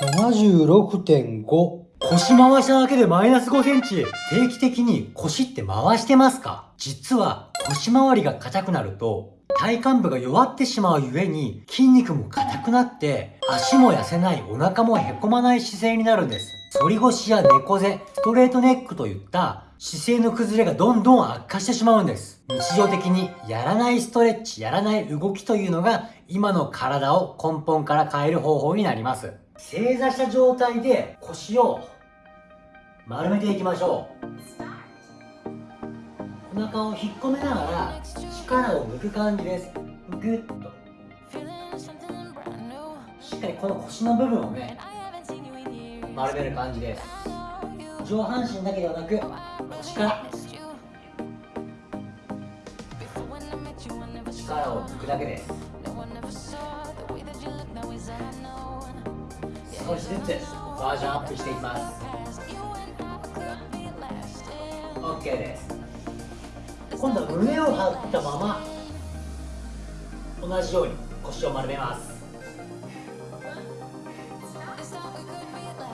76.5腰回しただけでマイナス5センチ。定期的に腰って回してますか？実は腰回りが硬くなると体幹部が弱ってしまうゆえに筋肉も硬くなって足も痩せないお腹もへこまない姿勢になるんです。反り腰や猫背ストレートネックといった姿勢の崩れがどんどん悪化してしまうんです。日常的にやらないストレッチやらない動きというのが今の体を根本から変える方法になります。正座した状態で腰を丸めていきましょう。お腹を引っ込めながら力を抜く感じです。グッと。しっかりこの腰の部分をね丸める感じです。上半身だけではなく腰から。力を抜くだけです。少しずつバージョンアップしていきます。OK です。今度は胸を張ったまま同じように腰を丸めます。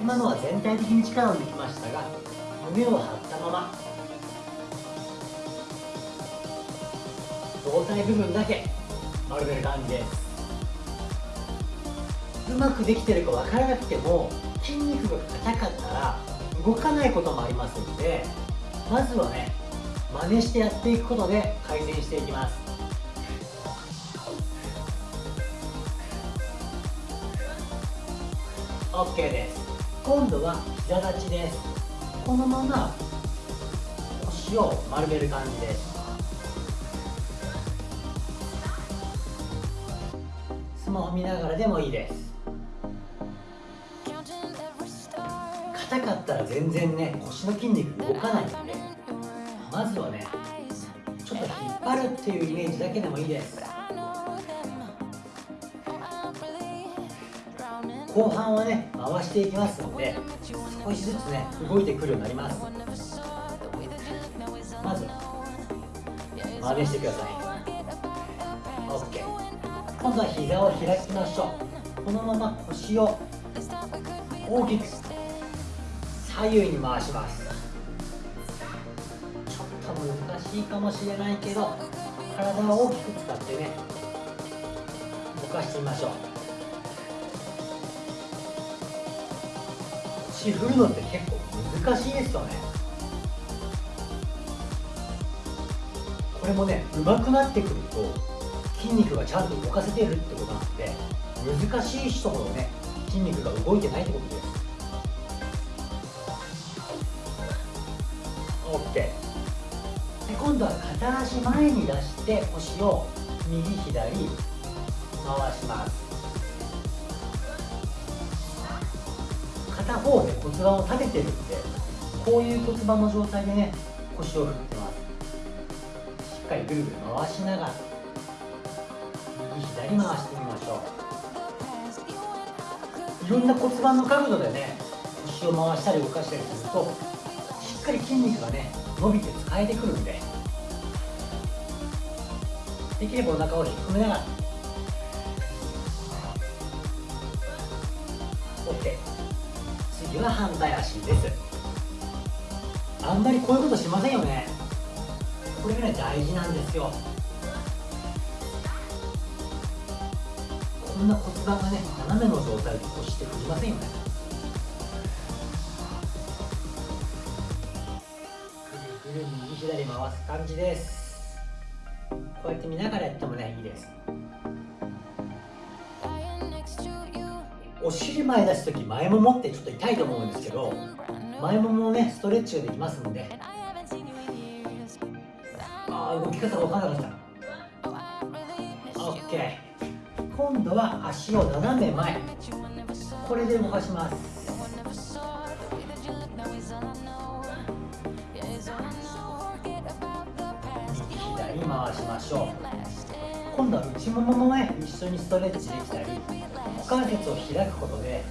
今のは全体的に力を抜きましたが胸を張ったまま胴体部分だけ丸める感じです。うまくできてるか分からなくても筋肉が硬かったら動かないこともありますのでまずはね真似してやっていくことで改善していきます。OK です。今度は膝立ちです。このまま腰を丸める感じです。スマホ見ながらでもいいです。硬かったら全然ね腰の筋肉動かないんでまずはねちょっと引っ張るっていうイメージだけでもいいです。後半はね回していきますので少しずつね動いてくるようになります。まず真似してください。OK 今度は膝を開きましょう。このまま腰を大きく。左右に回します。ちょっと難しいかもしれないけど体を大きく使ってね動かしてみましょう。腰振るのって結構難しいですよね。これもね上手くなってくると筋肉がちゃんと動かせてるってことなんで難しい人ほどね筋肉が動いてないってことです。OK で今度は片足前に出して腰を右左回します。片方で骨盤を立ててるんでこういう骨盤の状態でね腰を振ってます。しっかりぐるぐる回しながら右左回してみましょう。いろんな骨盤の角度でね腰を回したり動かしたりするとかり筋肉がね伸びて使えてくるんで。できればお腹を引っ込めながら。OK 次は反対足です。あんまりこういうことしませんよね。これぐらい大事なんですよ。こんな骨盤がね斜めの状態で腰って振りませんよね。ぐるぐる右左回す感じです。こうやって見ながらやってもねいいです。お尻前出す時前ももってちょっと痛いと思うんですけど前ももねストレッチができますんで。ああ動き方が分からなかった。OK 今度は足を斜め前。これで動かします。ーしましょう。今度は内もももね一緒にストレッチできたり股関節を開くことで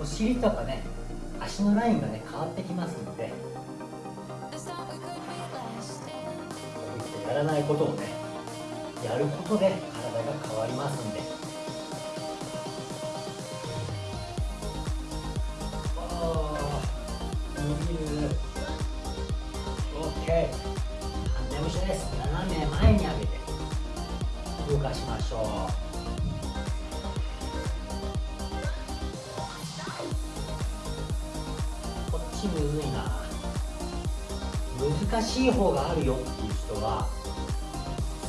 お尻とかね足のラインがね変わってきますのでこういったやらないことをねやることで体が変わりますんで。です斜め前に上げて動かしましょうこっちむずいな。難しい方があるよっていう人は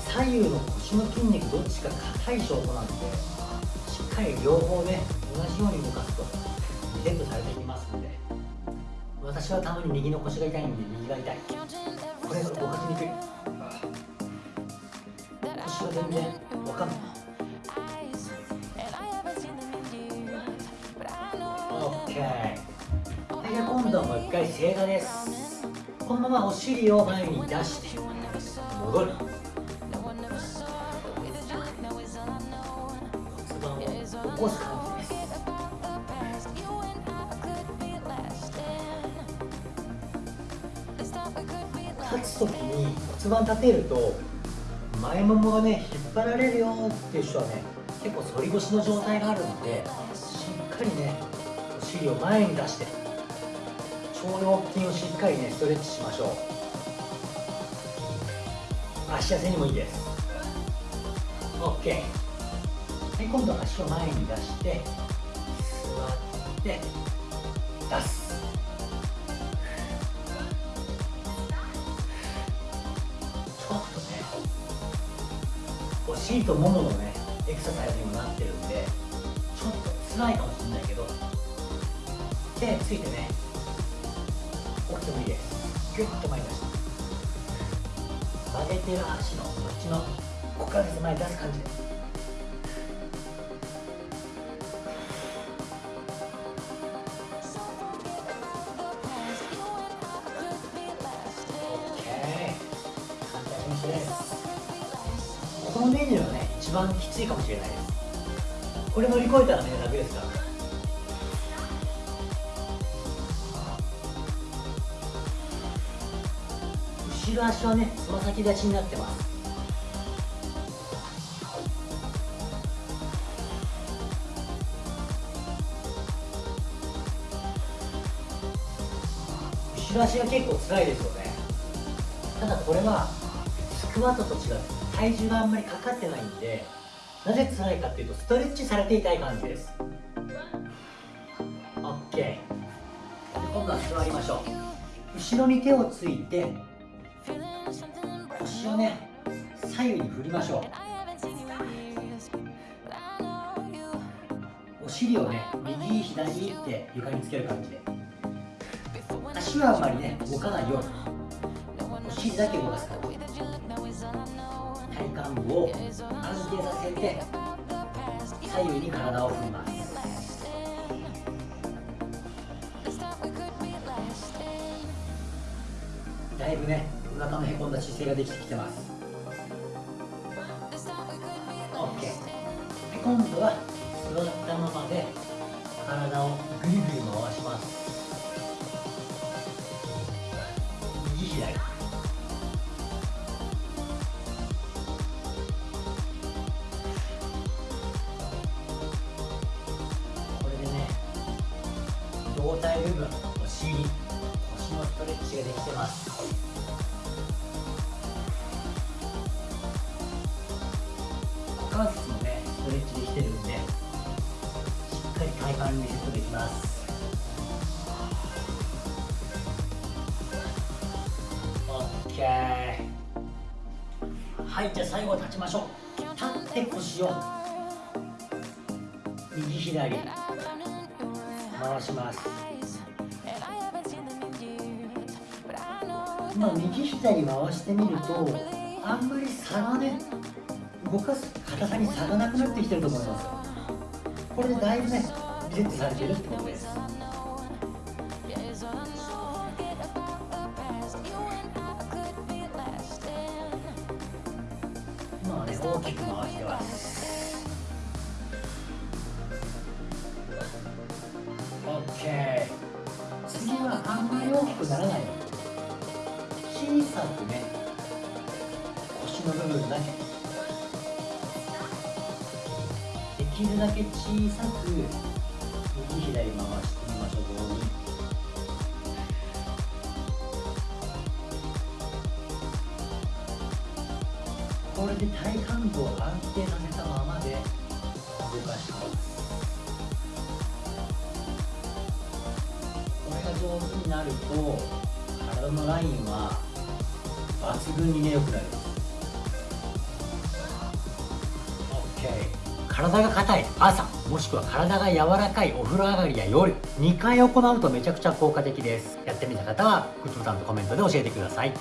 左右の腰の筋肉どっちか硬い証拠なんでしっかり両方ね同じように動かすとリセットされていきますので。私はたまに右の腰が痛いんで右が痛い。これ動かしにくい腰は全然わかんない OK はい今度はもう一回正座ですこのままお尻を前に出して戻る骨盤を起こす感骨盤立てると前ももがね引っ張られるよっていう人はね結構反り腰の状態があるのでしっかりねお尻を前に出して腸腰筋をしっかりねストレッチしましょう。足痩せにもいいです。OK はい今度は足を前に出して座って出す。お尻ともものねエクササイズにもなってるんでちょっと辛いかもしれないけど手ついてね起きてもいいです。ギュッと前に出して。曲げてる足のこっちの股関節前に出す感じです。一番きついかもしれないです。これ乗り越えたらね楽ですから。後ろ足はねつま先立ちになってます。後ろ足が結構辛いですよね。ただこれはスクワットと違って。体重があんまりかかってないんでなぜ辛いかっていうとストレッチされていたい感じです。OK 今度は座りましょう。後ろに手をついて腰をね左右に振りましょう。お尻をね右左って床につける感じで。足はあんまりね動かないように。お尻だけ動かす感じ体幹部を安定させて左右に体を振ります。だいぶねお腹のへこんだ姿勢ができてきてます。OK で今度は体部分お尻腰のストレッチができてます。股関節もねストレッチできてるんでしっかり体幹リセットできますはいじゃあ最後立ちましょう。立って腰を右左。回します。まあ右左回してみるとあんまり差がね動かす硬さに差がなくなってきてると思います。これでだいぶねリセットされてるってことです。今はね大きく回してますできるだけ小さく右左回してみましょう棒にれで体幹部を安定させたままで動かしています。これが上手になると体のラインは抜群にね良くなる。OK 体が硬い朝もしくは体が柔らかいお風呂上がりや夜2回行うとめちゃくちゃ効果的です。やってみた方はグッドボタンとコメントで教えてください。